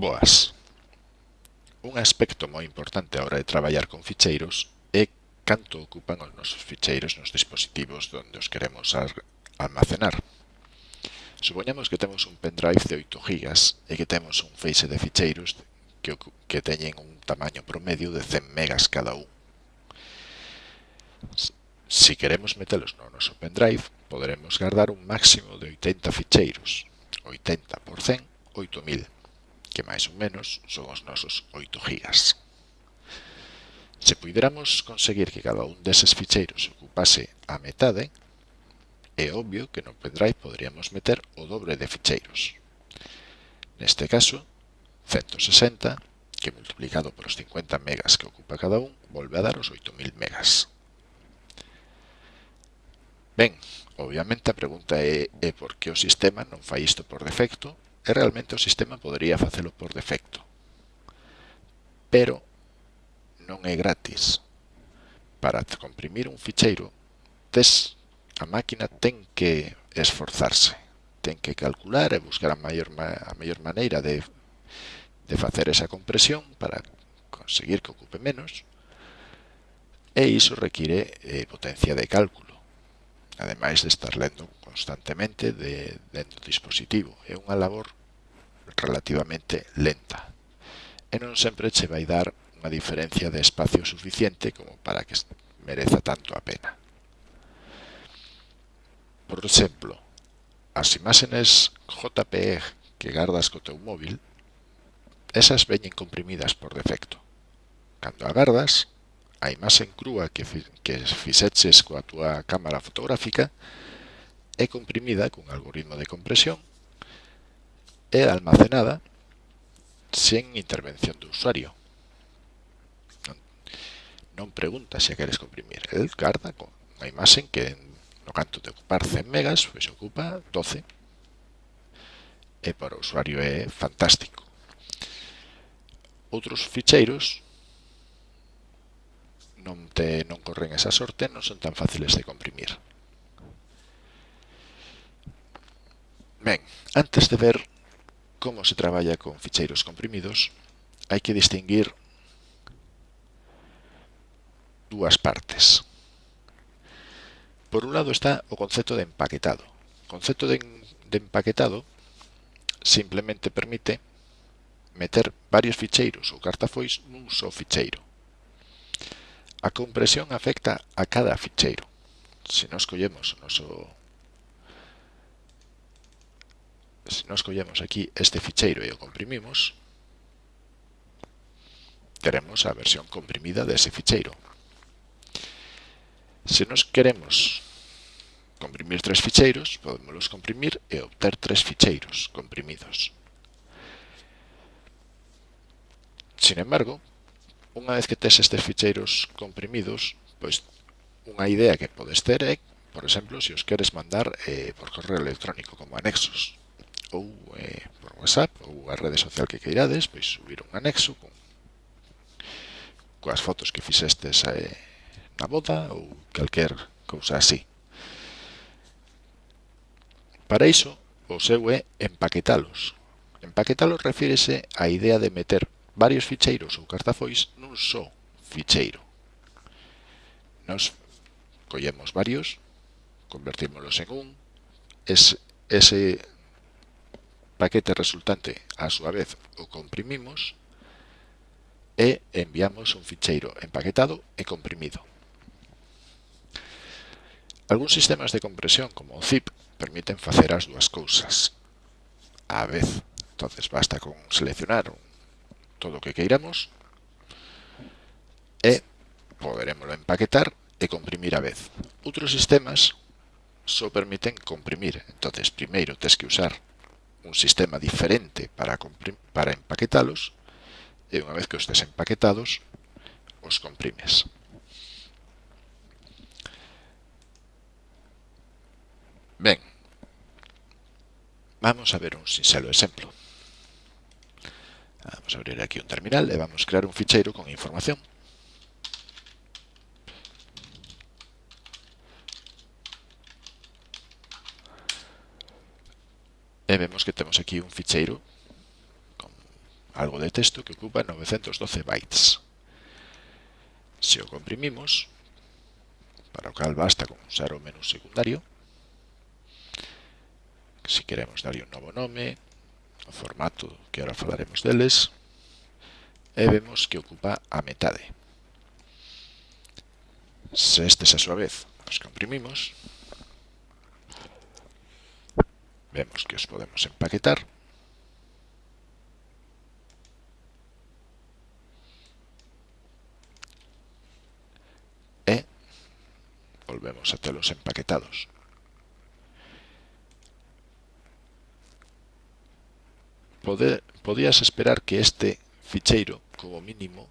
Boas. Un aspecto moi importante a hora de traballar con ficheiros é canto ocupan os nosos ficheiros nos dispositivos onde os queremos almacenar. Supoñamos que temos un pendrive de 8 GB e que temos un feixe de ficheiros que, que teñen un tamaño promedio de 100 megas cada un. Si queremos metelos no noso pendrive, poderemos guardar un máximo de 80 ficheiros, 80 por 100, 8000 que máis ou menos son os nosos 8 gigas. Se puideramos conseguir que cada un deses ficheiros ocupase a metade, é obvio que no pendrive poderíamos meter o dobre de ficheiros. Neste caso, 160, que multiplicado por os 50 megas que ocupa cada un, volve a dar os 8000 megas. Ben, obviamente a pregunta é, é por que o sistema non fai isto por defecto e realmente o sistema podería facelo por defecto. Pero non é gratis. Para comprimir un ficheiro, tes, a máquina ten que esforzarse, ten que calcular e buscar a maior, a maior maneira de, de facer esa compresión para conseguir que ocupe menos, e iso require eh, potencia de cálculo ademais de estar lendo constantemente de, dentro do dispositivo. É unha labor relativamente lenta e non sempre che vai dar unha diferencia de espacio suficiente como para que mereza tanto a pena. Por exemplo, as imágenes JPEG que gardas co teu móvil, esas veñen comprimidas por defecto. Cando agardas, a imaxe en crúa que, que fixeches coa túa cámara fotográfica é comprimida cun algoritmo de compresión e almacenada sen intervención do usuario. Non, non pregunta se a queres comprimir. El carda con a imaxe que no canto de ocupar 100 megas, pois ocupa 12. E para o usuario é fantástico. Outros ficheiros non, te, non corren esa sorte, non son tan fáciles de comprimir. Ben, antes de ver como se traballa con ficheiros comprimidos, hai que distinguir dúas partes. Por un lado está o concepto de empaquetado. O concepto de, de empaquetado simplemente permite meter varios ficheiros ou cartafois nun só ficheiro. A compresión afecta a cada ficheiro. Se nos collemos o noso se nos collemos aquí este ficheiro e o comprimimos, teremos a versión comprimida dese ficheiro. Se nos queremos comprimir tres ficheiros, podemos comprimir e obter tres ficheiros comprimidos. Sin embargo, unha vez que tes estes ficheiros comprimidos, pois unha idea que podes ter é, por exemplo, se os queres mandar eh, por correo electrónico como anexos ou eh, por WhatsApp ou a rede social que queirades, pois subir un anexo con coas fotos que fixestes eh, na boda ou calquer cousa así. Para iso, o seu é empaquetalos. Empaquetalos refírese á idea de meter varios ficheiros ou cartafois un só ficheiro. Nos collemos varios, convertímoslos en un, ese, ese paquete resultante a súa vez o comprimimos e enviamos un ficheiro empaquetado e comprimido. Algúns sistemas de compresión como o zip permiten facer as dúas cousas á vez. Entonces basta con seleccionar todo o que queiramos e poderemoslo empaquetar e comprimir a vez. Outros sistemas só permiten comprimir, entonces primeiro tens que usar un sistema diferente para, para empaquetalos e unha vez que os tes empaquetados, os comprimes. Ben, vamos a ver un sinxelo exemplo. Vamos a abrir aquí un terminal e vamos crear un ficheiro con información e vemos que temos aquí un ficheiro con algo de texto que ocupa 912 bytes. Se o comprimimos, para o cal basta con usar o menú secundario, se queremos darlle un novo nome, o formato que ahora falaremos deles, e vemos que ocupa a metade. Se estes a súa vez os comprimimos, Vemos que os podemos empaquetar. E volvemos a telos empaquetados. Poder, podías esperar que este ficheiro, como mínimo,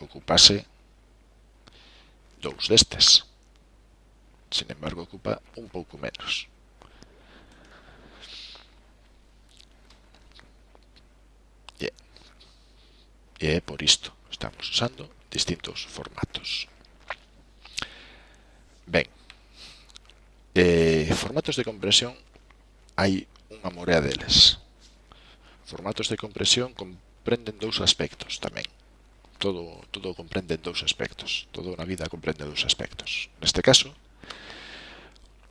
ocupase dous destes. Sin embargo, ocupa un pouco menos. E é por isto estamos usando distintos formatos. Ben, eh, formatos de compresión hai unha morea deles. Formatos de compresión comprenden dous aspectos tamén. Todo, todo comprende dous aspectos. Todo na vida comprende dous aspectos. Neste caso,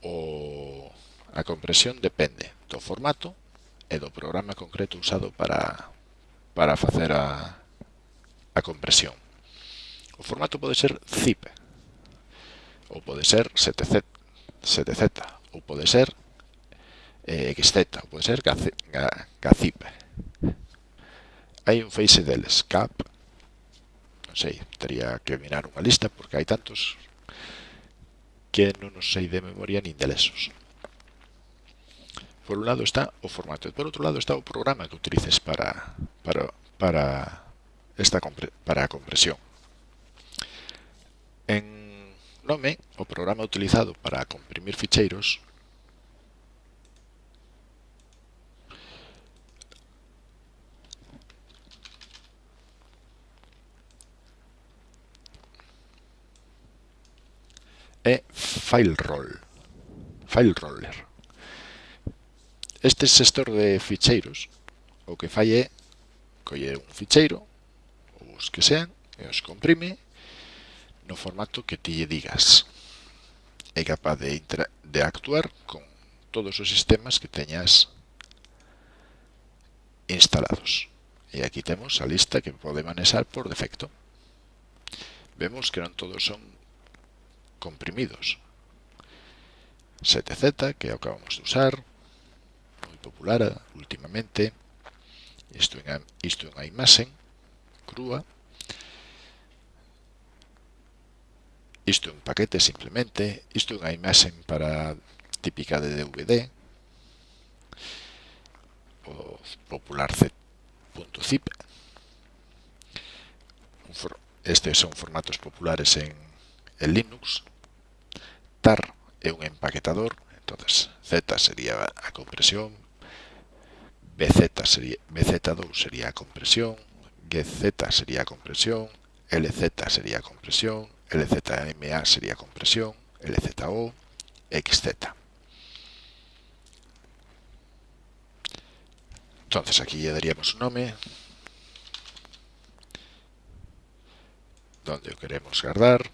o, a compresión depende do formato e do programa concreto usado para, para facer a, a compresión. O formato pode ser zip, ou pode ser 7Z, 7Z ou pode ser eh, XZ, ou pode ser GAZIP. Hai un face deles, CAP, non sei, teria que mirar unha lista porque hai tantos que non os sei de memoria nin de lesos. Por un lado está o formato e por outro lado está o programa que utilices para, para, para esta para a compresión. En Nome, o programa utilizado para comprimir ficheiros, é FileRoll. FileRoller. Este xestor de ficheiros o que fai é colle un ficheiro os que sean e os comprime no formato que ti lle digas. É capaz de, de actuar con todos os sistemas que teñas instalados. E aquí temos a lista que pode manexar por defecto. Vemos que non todos son comprimidos. 7Z, que acabamos de usar, moi popular últimamente, isto é unha, isto en a imaxe, crúa. Isto é un paquete simplemente, isto é unha imaxe para típica de DVD, o popular z.zip. Estes son formatos populares en, en Linux. TAR é un empaquetador, entonces Z sería a compresión, BZ sería, BZ2 sería a compresión, GZ sería compresión, LZ sería compresión, LZMA sería compresión, LZO, XZ. Entonces aquí ya daríamos un nombre donde queremos guardar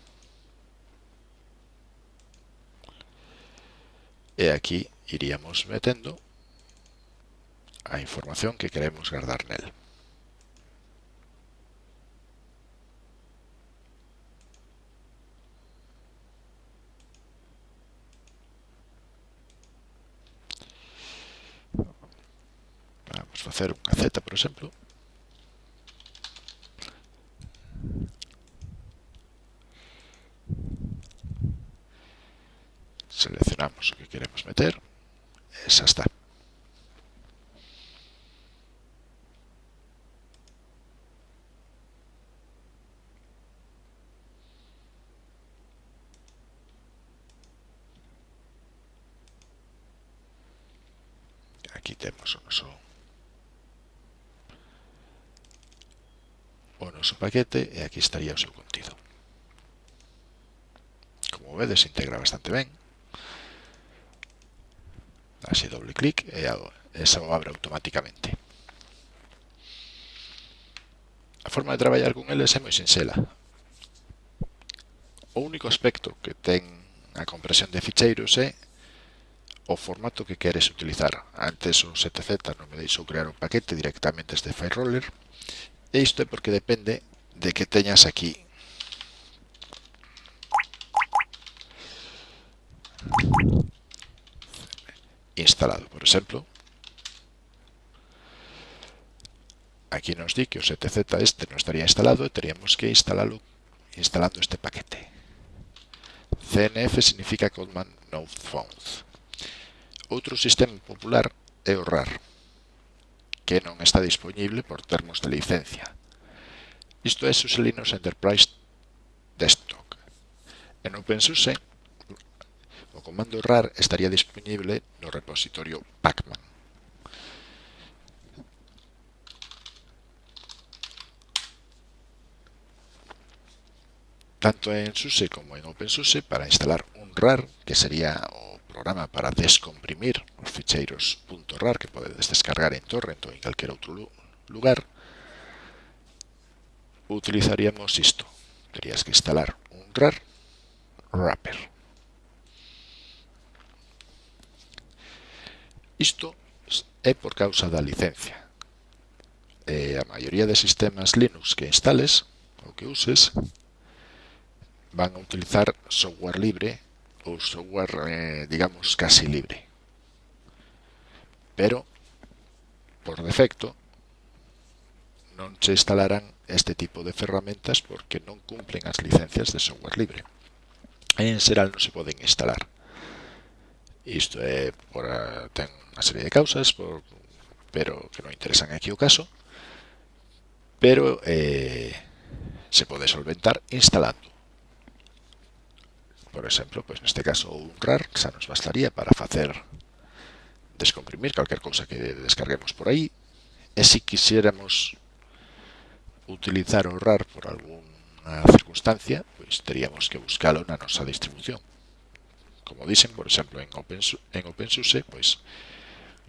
e aquí iríamos metendo a información que queremos guardar nel. hacer una Z, por ejemplo. Seleccionamos lo que queremos meter. Esa está. aquí tenemos un o noso paquete e aquí estaría o seu contido. Como vedes, se integra bastante ben. Así doble clic e eso abre automáticamente. A forma de traballar con eles é moi sinxela. O único aspecto que ten a compresión de ficheiros é o formato que queres utilizar. Antes o 7Z non me deixou crear un paquete directamente este FileRoller E isto é porque depende de que teñas aquí instalado. Por exemplo, aquí nos di que o 7Z este non estaría instalado e teríamos que instalarlo instalando este paquete. CNF significa Command Node Found. Outro sistema popular é o RAR que non está dispoñible por termos de licencia. Isto é SUSE Linux Enterprise Desktop. En OpenSUSE, o comando RAR estaría dispoñible no repositorio Pacman. tanto en SUSE como en OpenSUSE para instalar un RAR, que sería o programa para descomprimir os ficheiros .rar que podedes descargar en torrent ou en calquer outro lugar, utilizaríamos isto. Terías que instalar un RAR wrapper. Isto é por causa da licencia. E a maioría de sistemas Linux que instales ou que uses van a utilizar software libre o software, eh, digamos, casi libre. Pero, por defecto, non se instalarán este tipo de ferramentas porque non cumplen as licencias de software libre. En Seral non se poden instalar. Isto é por a, ten unha serie de causas, por, pero que non interesan aquí o caso, pero eh, se pode solventar instalando Por exemplo, pois neste caso un RAR xa nos bastaría para facer descomprimir calquer cousa que descarguemos por aí. E se quixéramos utilizar o RAR por algunha circunstancia, pois teríamos que buscalo na nosa distribución. Como dicen, por exemplo, en, Open, en OpenSUSE, pois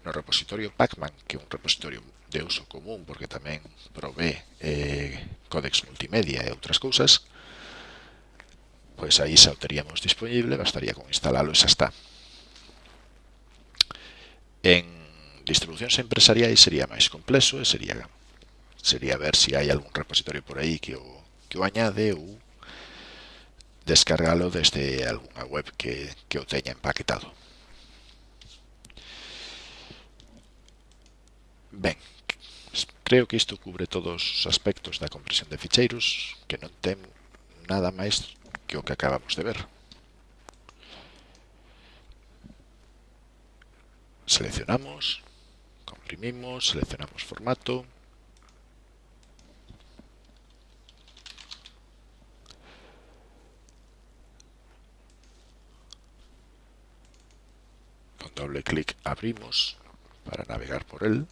no repositorio Pacman, que é un repositorio de uso común porque tamén provee eh, códex multimedia e outras cousas, pois aí xa o teríamos disponible, bastaría con instalalo e xa está. En distribucións empresariais sería máis complexo e sería sería ver se si hai algún repositorio por aí que o, que o añade ou descargalo desde algunha web que, que o teña empaquetado. Ben, creo que isto cubre todos os aspectos da compresión de ficheiros, que non ten nada máis que acabamos de ver. Seleccionamos, comprimimos, seleccionamos formato, con doble clic abrimos para navegar por él.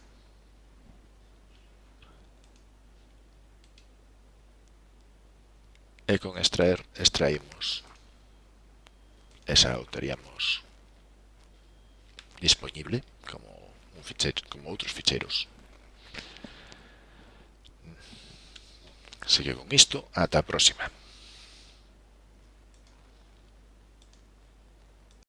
e con extraer extraímos e xa o teríamos disponible como un ficheiro, como outros ficheiros. Sigue con isto, ata a próxima.